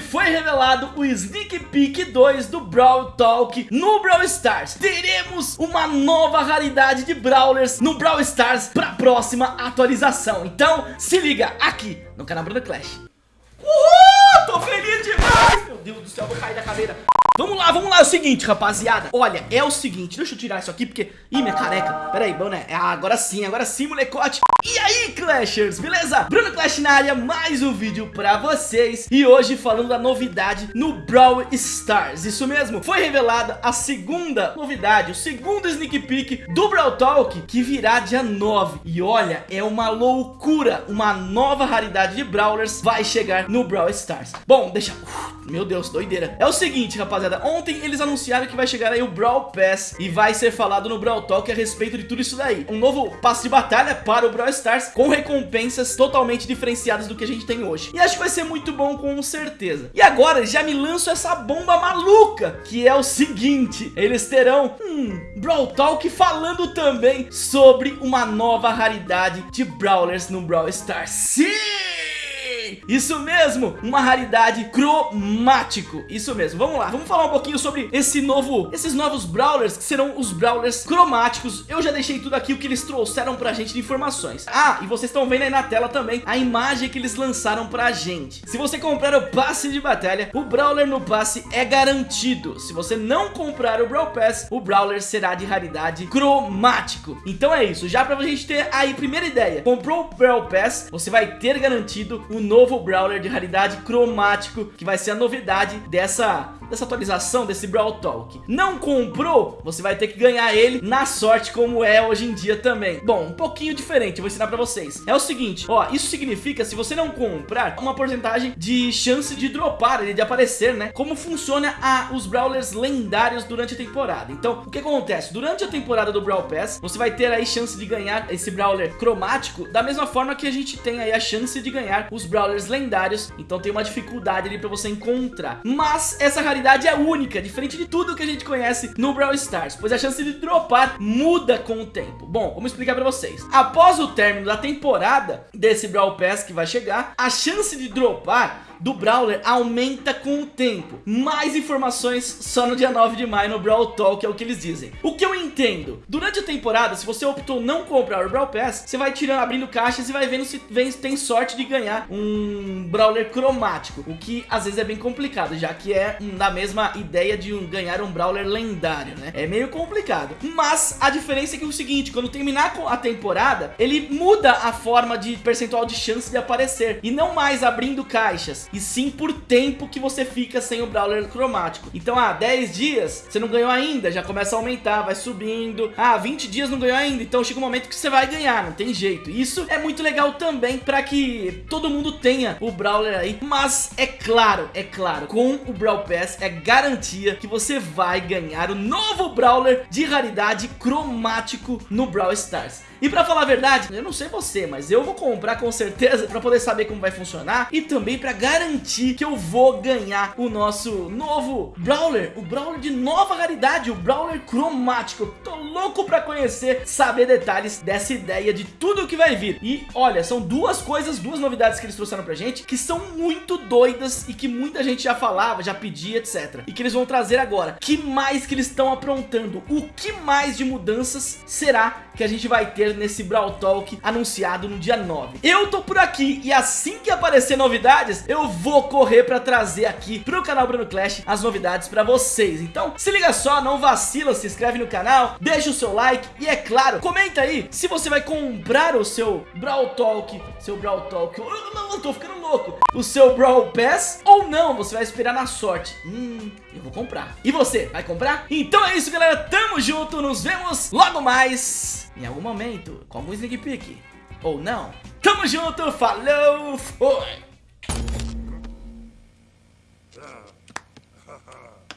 foi revelado o Sneak Peek 2 do Brawl Talk no Brawl Stars. Teremos uma nova raridade de Brawlers no Brawl Stars para a próxima atualização. Então se liga aqui no canal Bruno Clash. Uhul! Tô feliz demais! Meu Deus do céu, vou cair da cadeira. Vamos lá, vamos lá, é o seguinte, rapaziada. Olha, é o seguinte, deixa eu tirar isso aqui Porque, ih, minha careca, pera aí, boné ah, Agora sim, agora sim, molecote. E aí, Clashers, beleza? Bruno Clash na área, mais um vídeo pra vocês. E hoje falando da novidade no Brawl Stars Isso mesmo, foi revelada a segunda novidade O segundo sneak peek do Brawl Talk Que virá dia 9 E olha, é uma loucura Uma nova raridade de Brawlers vai chegar no Brawl Stars. Bom, deixa... Uf, meu Deus, doideira. É o seguinte, rapaziada rapaziada, ontem eles anunciaram que vai chegar aí o Brawl Pass e vai ser falado no Brawl Talk a respeito de tudo isso daí. Um novo passe de batalha para o Brawl Stars com recompensas totalmente diferenciadas do que a gente tem hoje. E acho que vai ser muito bom com certeza. E agora já me lanço essa bomba maluca, que é o seguinte, eles terão um Brawl Talk falando também sobre uma nova raridade de Brawlers no Brawl Stars. Sim! Isso mesmo, uma raridade cromático. Isso mesmo, vamos lá, vamos falar um pouquinho sobre esse novo, esses novos Brawlers Que serão os Brawlers cromáticos. Eu já deixei tudo aqui o que eles trouxeram pra gente de informações. Ah, e vocês estão vendo aí na tela também a imagem que eles lançaram pra gente. Se você comprar o passe de batalha, o Brawler no passe é garantido. Se você não comprar o Brawl Pass, o Brawler será de raridade cromático. Então é isso, já pra gente ter aí primeira ideia. Comprou o Brawl Pass, você vai ter garantido o novo novo Brawler de raridade cromático, que vai ser a novidade dessa, dessa atualização, desse Brawl Talk. Não comprou? Você vai ter que ganhar ele na sorte, como é hoje em dia também. Bom, um pouquinho diferente, eu vou ensinar pra vocês. É o seguinte, ó, isso significa, se você não comprar, uma porcentagem de chance de dropar, de aparecer, né? Como funciona a, os Brawlers lendários durante a temporada. Então, o que acontece? Durante a temporada do Brawl Pass, você vai ter aí chance de ganhar esse Brawler cromático, da mesma forma que a gente tem aí a chance de ganhar os Brawlers lendários, então tem uma dificuldade ali pra você encontrar. Mas essa raridade é única, diferente de tudo que a gente conhece no Brawl Stars, pois a chance de dropar muda com o tempo. Bom, vamos explicar pra vocês. Após o término da temporada desse Brawl Pass que vai chegar, a chance de dropar do Brawler aumenta com o tempo. Mais informações só no dia 9 de maio no Brawl Talk, é o que eles dizem. O que eu entendo, durante a temporada, se você optou não comprar o Brawl Pass, você vai tirando, abrindo caixas e vai vendo se vem, tem sorte de ganhar um Brawler cromático, o que às vezes é bem complicado, já que é da mesma ideia de um, ganhar um Brawler lendário, né? É meio complicado. Mas a diferença é que é o seguinte, quando terminar a temporada, ele muda a forma de percentual de chance de aparecer, e não mais abrindo caixas e sim por tempo que você fica sem o Brawler cromático. Então, ah, 10 dias, você não ganhou ainda, já começa a aumentar, vai subindo. Ah, 20 dias não ganhou ainda, então chega um momento que você vai ganhar, não tem jeito. Isso é muito legal também para que todo mundo tenha o Brawler aí. Mas é claro, é claro, com o Brawl Pass é garantia que você vai ganhar o novo Brawler de raridade cromático no Brawl Stars. E pra falar a verdade, eu não sei você, mas eu vou comprar com certeza pra poder saber como vai funcionar e também pra garantir que eu vou ganhar o nosso novo Brawler, o Brawler de nova raridade, o Brawler cromático. tô louco pra conhecer, saber detalhes dessa ideia de tudo que vai vir. E olha, são duas coisas, duas novidades que eles trouxeram pra gente que são muito doidas e que muita gente já falava, já pedia, etc. E que eles vão trazer agora. Que mais que eles estão aprontando? O que mais de mudanças será que a gente vai ter nesse Brawl Talk anunciado no dia 9. Eu tô por aqui e assim que aparecer novidades, eu vou correr pra trazer aqui pro canal Bruno Clash as novidades pra vocês. Então, se liga só, não vacila, se inscreve no canal, deixa o seu like e é claro, comenta aí se você vai comprar o seu Brawl Talk, seu Brawl Talk, eu, não, eu tô ficando louco, o seu Brawl Pass ou não, você vai esperar na sorte. Hum, eu vou comprar. E você, vai comprar? Então é isso, galera, tamo junto, nos vemos logo mais em algum momento, com algum sneak peek, ou não. Tamo junto, falou, foi!